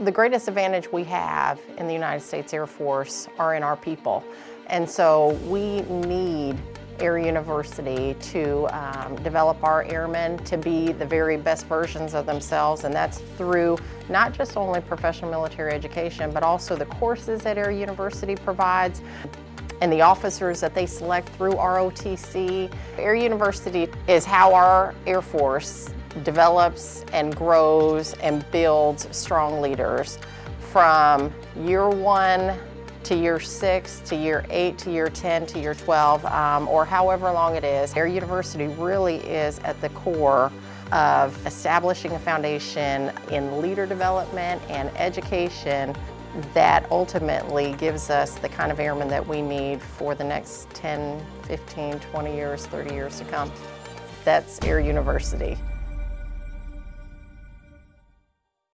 The greatest advantage we have in the United States Air Force are in our people. And so we need Air University to um, develop our airmen to be the very best versions of themselves and that's through not just only professional military education but also the courses that Air University provides and the officers that they select through ROTC. Air University is how our Air Force develops and grows and builds strong leaders from year one to year six, to year eight, to year 10, to year 12, um, or however long it is. Air University really is at the core of establishing a foundation in leader development and education that ultimately gives us the kind of airmen that we need for the next 10, 15, 20 years, 30 years to come. That's Air University.